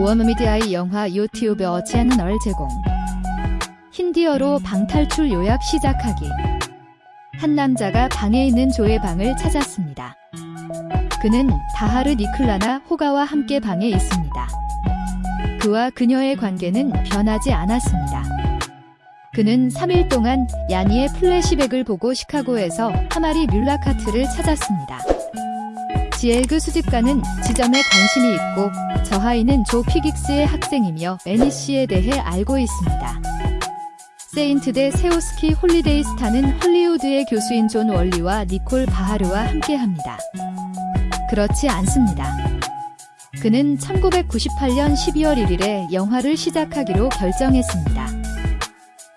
워머미디아의 영화 유튜버 채널 제공 힌디어로 방탈출 요약 시작하기 한 남자가 방에 있는 조의 방을 찾았습니다. 그는 다하르 니클라나 호가와 함께 방에 있습니다. 그와 그녀의 관계는 변하지 않았습니다. 그는 3일 동안 야니의 플래시백을 보고 시카고에서 하마리 뮬라카트를 찾았습니다. 지엘그 수집가는 지점에 관심이 있고 저하이는 조 피긱스의 학생이며 애니 씨에 대해 알고 있습니다. 세인트 대 세오스키 홀리데이 스타는 헐리우드의 교수인 존 월리와 니콜 바하르와 함께합니다. 그렇지 않습니다. 그는 1998년 12월 1일에 영화를 시작하기로 결정했습니다.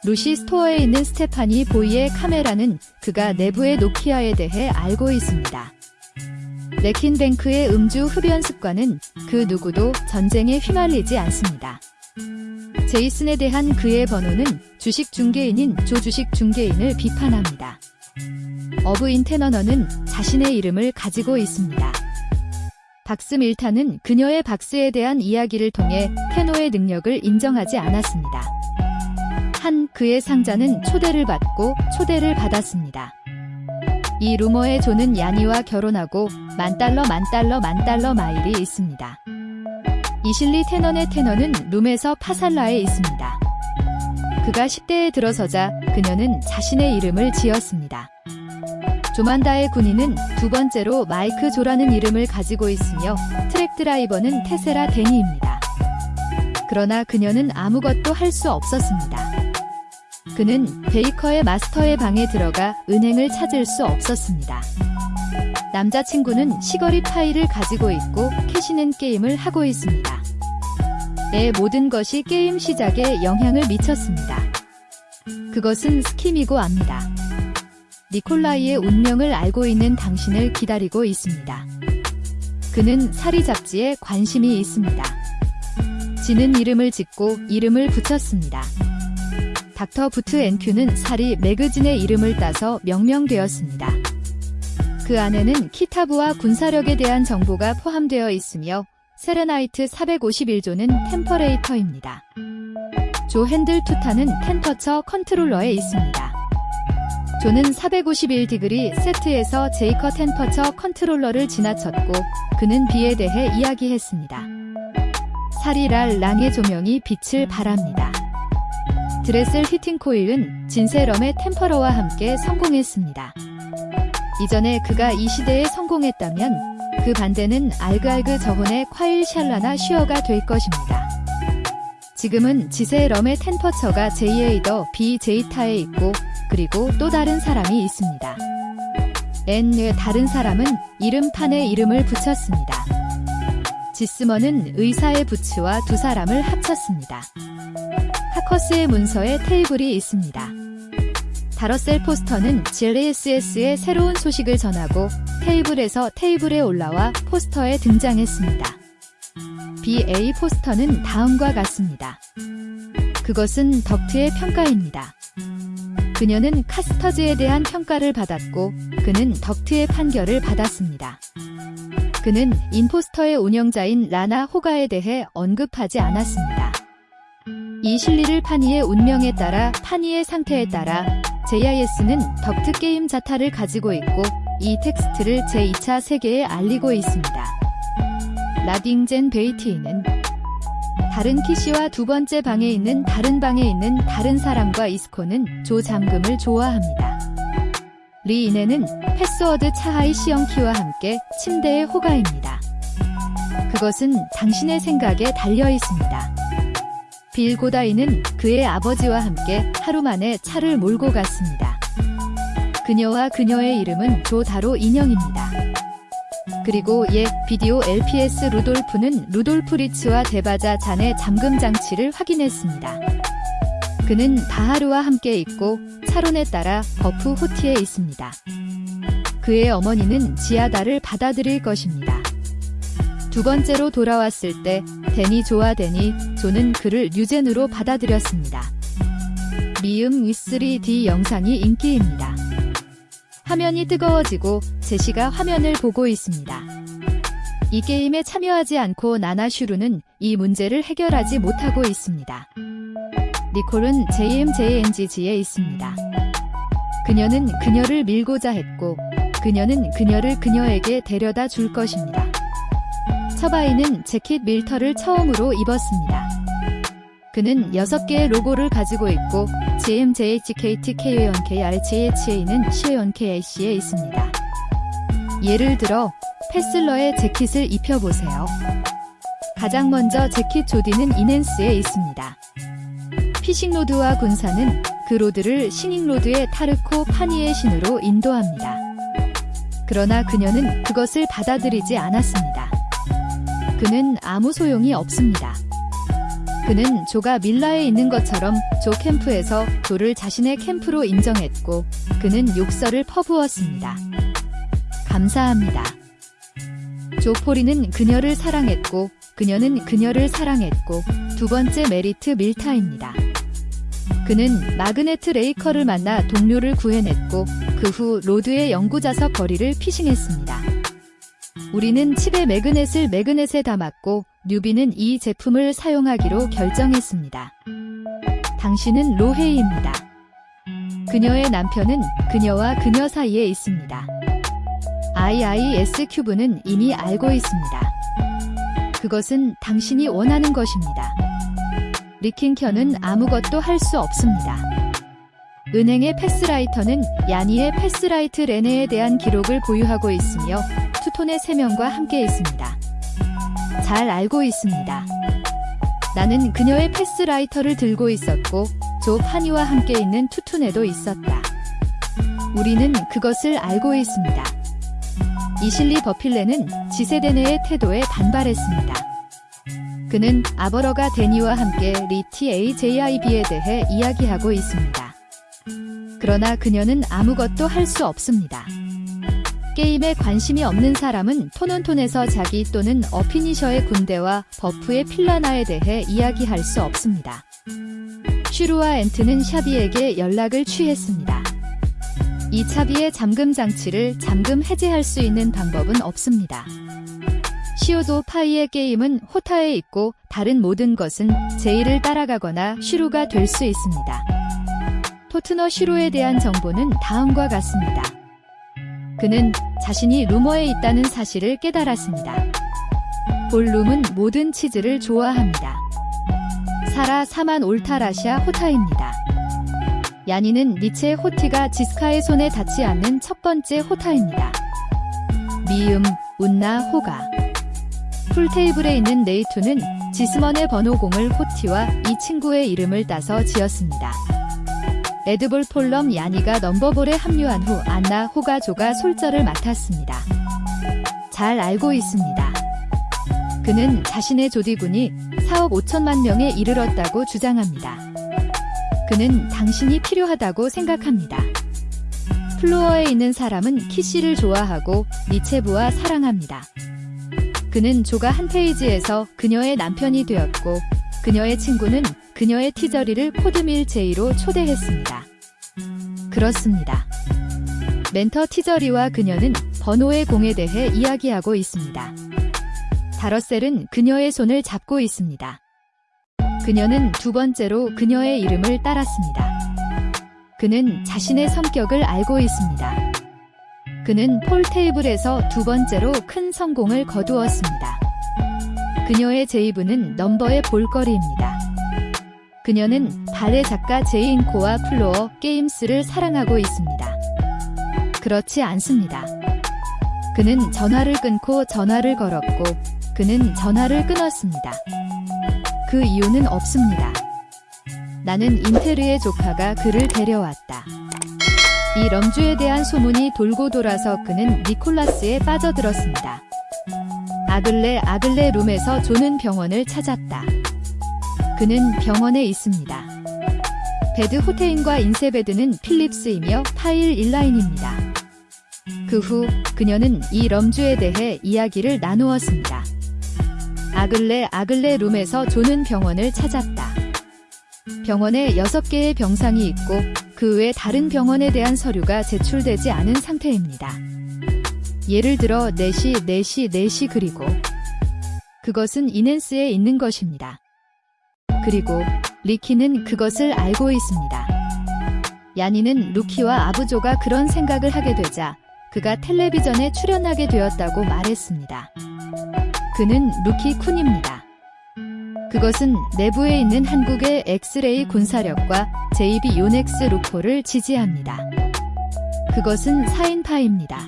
루시 스토어에 있는 스테파니 보이의 카메라는 그가 내부의 노키아에 대해 알고 있습니다. 레킨뱅크의 음주 흡연 습관은 그 누구도 전쟁에 휘말리지 않습니다. 제이슨에 대한 그의 번호는 주식 중개인인 조 주식 중개인을 비판합니다. 어브 인 테너너는 자신의 이름을 가지고 있습니다. 박스 밀타는 그녀의 박스에 대한 이야기를 통해 테노의 능력을 인정하지 않았습니다. 한 그의 상자는 초대를 받고 초대를 받았습니다. 이 루머의 조는 야니와 결혼하고 만 달러 만 달러 만 달러 마일이 있습니다. 이실리 테너의 테너는 룸에서 파살라에 있습니다. 그가 10대에 들어서자 그녀는 자신의 이름을 지었습니다. 조만다의 군인은 두 번째로 마이크 조라는 이름을 가지고 있으며 트랙 드라이버는 테세라 데니입니다. 그러나 그녀는 아무것도 할 수 없었습니다. 그는 베이커의 마스터의 방에 들어가 은행을 찾을 수 없었습니다. 남자친구는 시거리 파일을 가지고 있고 캐시는 게임을 하고 있습니다. 의 모든 것이 게임 시작에 영향을 미쳤습니다. 그것은 스킴이고 압니다. 니콜라이의 운명을 알고 있는 당신을 기다리고 있습니다. 그는 사리 잡지에 관심이 있습니다. 지는 이름을 짓고 이름을 붙였습니다. 닥터 부트 앤큐는 사리 매거진의 이름을 따서 명명되었습니다. 그 안에는 키타브와 군사력에 대한 정보가 포함되어 있으며 세레나이트 451조는 템퍼레이터입니다. 조 핸들 투타는 템퍼처 컨트롤러에 있습니다. 조는 451디그리 세트에서 제이커 템퍼처 컨트롤러를 지나쳤고 그는 비에 대해 이야기했습니다. 사리랄 랑의 조명이 빛을 발합니다. 드레셀 히팅 코일은 진세럼의 템퍼러와 함께 성공했습니다. 이전에 그가 이 시대에 성공했다면 그 반대는 알그알그 저혼의 콰일 샬라나 슈어가 될 것입니다. 지금은 지세럼의 텐퍼처가 JA 더 B 제이타에 있고 그리고 또 다른 사람이 있습니다. N의 다른 사람은 이름판에 이름을 붙였습니다. 지스머는 의사의 부츠와 두 사람을 합쳤습니다. 하커스의 문서에 테이블이 있습니다. 다러셀 포스터는 GLSS의 새로운 소식을 전하고 테이블에서 테이블에 올라와 포스터에 등장했습니다. BA 포스터는 다음과 같습니다. 그것은 덕트의 평가입니다. 그녀는 카스터즈에 대한 평가를 받았고 그는 덕트의 판결을 받았습니다. 그는 인포스터의 운영자인 라나 호가에 대해 언급하지 않았습니다. 이 실리를 파니의 운명에 따라 파니의 상태에 따라 JIS는 덕트 게임 자타를 가지고 있고 이 텍스트를 제2차 세계에 알리고 있습니다. 라딩젠 베이티는 다른 키시와 두 번째 방에 있는 다른 방에 있는 다른 사람과 이스코는 조 잠금을 좋아합니다. 리인에는 패스워드 차하이 시영키와 함께 침대의 호가입니다. 그것은 당신의 생각에 달려 있습니다. 빌 고다이는 그의 아버지와 함께 하루 만에 차를 몰고 갔습니다. 그녀와 그녀의 이름은 조다로 인형입니다. 그리고 옛 비디오 LPS 루돌프는 루돌프 리츠와 대바자 잔의 잠금 장치를 확인했습니다. 그는 바하루와 함께 있고 차론에 따라 버프 호티에 있습니다. 그의 어머니는 지아다를 받아들일 것입니다. 두 번째로 돌아왔을 때 데니 조와 데니 조는 그를 뉴젠으로 받아들였습니다. 미음 위3D 영상이 인기입니다. 화면이 뜨거워지고 제시가 화면을 보고 있습니다. 이 게임에 참여하지 않고 나나슈루는 이 문제를 해결하지 못하고 있습니다. 니콜은 JMJNGG에 있습니다. 그녀는 그녀를 밀고자 했고 그녀는 그녀를 그녀에게 데려다 줄 것입니다. 처바이는 재킷 밀터를 처음으로 입었습니다. 그는 6개의 로고를 가지고 있고 GMJHKTKONKRCHA는 CONKAC에 있습니다. 예를 들어 패슬러의 재킷을 입혀보세요. 가장 먼저 재킷 조디는 이넨스에 있습니다. 피싱로드와 군사는 그 로드를 싱잉로드의 타르코 파니의 신으로 인도합니다. 그러나 그녀는 그것을 받아들이지 않았습니다. 그는 아무 소용이 없습니다. 그는 조가 밀라에 있는 것처럼 조 캠프에서 조를 자신의 캠프로 인정했고 그는 욕설을 퍼부었습니다. 감사합니다. 조포리는 그녀를 사랑했고 그녀는 그녀를 사랑했고 두 번째 메리트 밀타입니다. 그는 마그네트 레이커를 만나 동료를 구해냈고 그 후 로드의 연구자석 거리를 피싱했습니다. 우리는 칩에 매그넷을 매그넷에 담았고 뉴비는 이 제품을 사용하기로 결정했습니다. 당신은 로헤이입니다. 그녀의 남편은 그녀와 그녀 사이에 있습니다. IIS 큐브는 이미 알고 있습니다. 그것은 당신이 원하는 것입니다. 리킹켜는 아무것도 할 수 없습니다. 은행의 패스라이터는 야니의 패스라이트 레네에 대한 기록을 보유하고 있으며 투톤의 3명과 함께 있습니다. 잘 알고 있습니다. 나는 그녀의 패스라이터를 들고 있었고 조 파니와 함께 있는 투툰에도 있었다. 우리는 그것을 알고 있습니다. 이실리 버필레는 지세대 내의 태도에 반발했습니다. 그는 아버러가 데니와 함께 리티 AJIB에 대해 이야기하고 있습니다. 그러나 그녀는 아무것도 할 수 없습니다. 게임에 관심이 없는 사람은 톤온톤에서 자기 또는 어피니셔의 군대와 버프의 필라나에 대해 이야기할 수 없습니다. 슈루와 엔트는 샤비에게 연락을 취했습니다. 이 차비의 잠금 장치를 잠금 해제할 수 있는 방법은 없습니다. 시오도 파이의 게임은 호타에 있고 다른 모든 것은 제이를 따라가거나 슈루가 될 수 있습니다. 토트너 슈루에 대한 정보는 다음과 같습니다. 그는 자신이 루머에 있다는 사실을 깨달았습니다. 볼룸은 모든 치즈를 좋아합니다. 사라 사만 올타라시아 호타입니다. 야니는 니체 호티가 지스카의 손에 닿지 않는 첫 번째 호타입니다. 미음, 운나, 호가 풀테이블에 있는 네이투는 지스먼의 번호 공을 호티와 이 친구의 이름을 따서 지었습니다. 레드볼 폴럼 야니가 넘버볼에 합류한 후 안나 호가조가 솔저를 맡았습니다. 잘 알고 있습니다. 그는 자신의 조디군이 4억 5천만 명에 이르렀다고 주장합니다. 그는 당신이 필요하다고 생각합니다. 플로어에 있는 사람은 키씨를 좋아하고 니체부와 사랑합니다. 그는 조가 한 페이지에서 그녀의 남편이 되었고 그녀의 친구는 그녀의 티저리를 코드밀 제이로 초대했습니다. 그렇습니다. 멘터 티저리와 그녀는 번호의 공에 대해 이야기하고 있습니다. 다러셀은 그녀의 손을 잡고 있습니다. 그녀는 두 번째로 그녀의 이름을 따랐습니다. 그는 자신의 성격을 알고 있습니다. 그는 폴 테이블에서 두 번째로 큰 성공을 거두었습니다. 그녀의 제이브는 넘버의 볼거리입니다. 그녀는 발레 작가 제인 코와 플로어 게임스를 사랑하고 있습니다. 그렇지 않습니다. 그는 전화를 끊고 전화를 걸었고 그는 전화를 끊었습니다. 그 이유는 없습니다. 나는 인테르의 조카가 그를 데려왔다. 이 럼주에 대한 소문이 돌고 돌아서 그는 니콜라스에 빠져들었습니다. 아글레 아글레 룸에서 조는 병원을 찾았다. 그는 병원에 있습니다. 베드 호테인과 인세베드는 필립스이며 파일 일라인입니다. 그 후 그녀는 이 럼주에 대해 이야기를 나누었습니다. 아글레 아글레 룸에서 조는 병원을 찾았다. 병원에 6개의 병상이 있고 그 외 다른 병원에 대한 서류가 제출되지 않은 상태입니다. 예를 들어 4시, 4시, 4시 그리고 그것은 이넨스에 있는 것입니다. 그리고 리키는 그것을 알고 있습니다. 야니는 루키와 아부조가 그런 생각을 하게 되자 그가 텔레비전에 출연하게 되었다고 말했습니다. 그는 루키 쿤입니다. 그것은 내부에 있는 한국의 엑스레이 군사력과 JB 요넥스 루코를 지지합니다. 그것은 사인파입니다.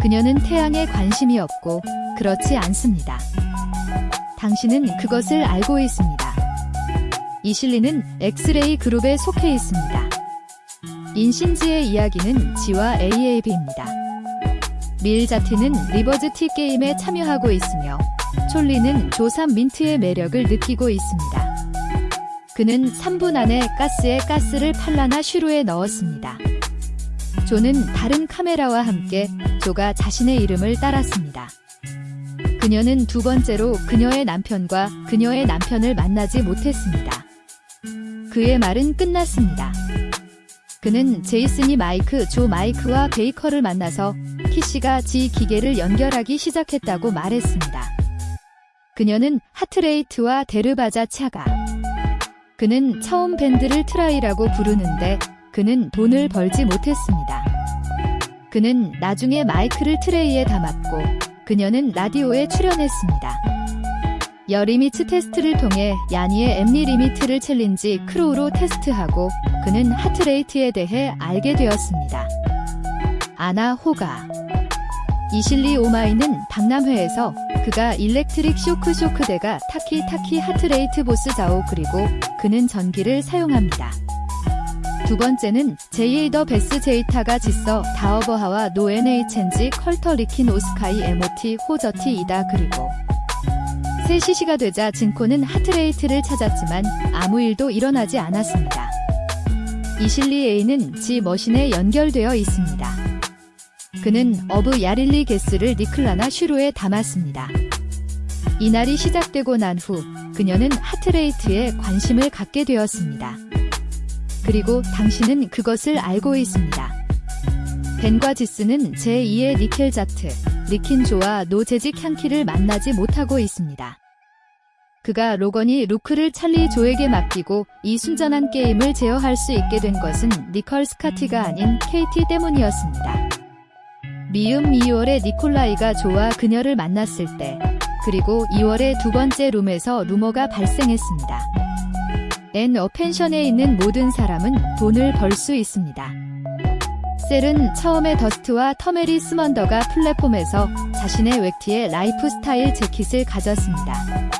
그녀는 태양에 관심이 없고 그렇지 않습니다. 당신은 그것을 알고 있습니다. 이실리는 엑스레이 그룹에 속해 있습니다. 인신지의 이야기는 지와 AAB입니다. 밀자티는 리버즈 티 게임에 참여하고 있으며 촐리는 조삼 민트의 매력을 느끼고 있습니다. 그는 3분 안에 가스에 가스를 팔라나 슈루에 넣었습니다. 조는 다른 카메라와 함께 조가 자신의 이름을 따랐습니다. 그녀는 두 번째로 그녀의 남편과 그녀의 남편을 만나지 못했습니다. 그의 말은 끝났습니다. 그는 제이슨이 마이크, 조 마이크와 베이커를 만나서 키씨가 지 기계를 연결하기 시작했다고 말했습니다. 그녀는 하트레이트와 데르바자 차가 그는 처음 밴드를 트라이라고 부르는데 그는 돈을 벌지 못했습니다. 그는 나중에 마이크를 트레이에 담았고 그녀는 라디오에 출연했습니다. 여리미츠 테스트를 통해 야니의 엠리 리미트를 챌린지 크로우로 테스트하고 그는 하트레이트에 대해 알게 되었습니다. 아나 호가 이실리 오마이는 박람회에서 그가 일렉트릭 쇼크 쇼크대가 타키 타키 하트레이트 보스 자오 그리고 그는 전기를 사용합니다. 두 번째는 제이에이 더 베스 제이타가 지서 다어버하와 노엔에이첸지 컬터 리킨 오스카이 에모티 호저티 이다 그리고 3시시가 되자 진코는 하트레이트를 찾았지만 아무 일도 일어나지 않았습니다. 이실리 A는 지 머신에 연결되어 있습니다. 그는 어브 야릴리 게스를 니클라나 슈로에 담았습니다. 이날이 시작되고 난 후 그녀는 하트레이트에 관심을 갖게 되었습니다. 그리고 당신은 그것을 알고 있습니다. 벤과 지스는 제2의 니켈자트, 리킨조와 노재직 향키를 만나지 못하고 있습니다. 그가 로건이 루크를 찰리 조에게 맡기고 이 순전한 게임을 제어할 수 있게 된 것은 니컬 스카티가 아닌 KT 때문이었습니다. 미음 2월에 니콜라이가 조와 그녀를 만났을 때 그리고 2월의 두 번째 룸에서 루머가 발생했습니다. 앤 어펜션에 있는 모든 사람은 돈을 벌 수 있습니다. 셀은 처음에 더스트와 터메리 스먼더가 플랫폼에서 자신의 웹티의 라이프 스타일 재킷을 가졌습니다.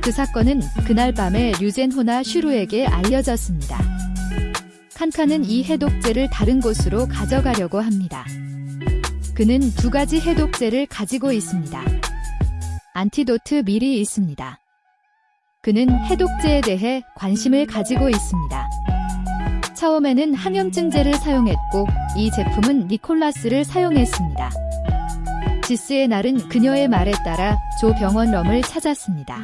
그 사건은 그날 밤에 류젠호나 슈루에게 알려졌습니다. 칸칸은 이 해독제를 다른 곳으로 가져가려고 합니다. 그는 두 가지 해독제를 가지고 있습니다. 안티도트 밀이 있습니다. 그는 해독제에 대해 관심을 가지고 있습니다. 처음에는 항염증제를 사용했고 이 제품은 니콜라스를 사용했습니다. 지스의 날은 그녀의 말에 따라 조 병원 럼을 찾았습니다.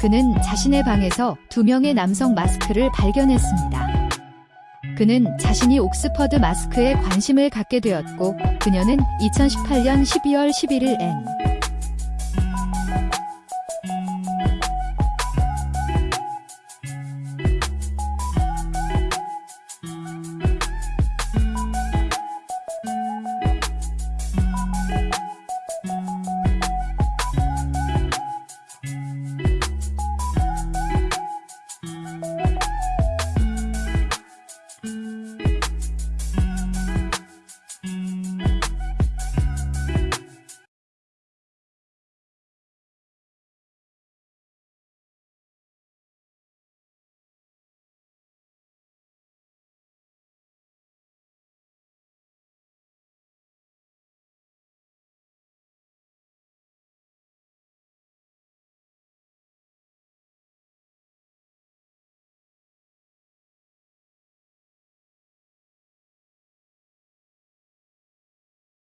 그는 자신의 방에서 두 명의 남성 마스크를 발견했습니다. 그는 자신이 옥스퍼드 마스크에 관심을 갖게 되었고 그녀는 2018년 12월 11일 N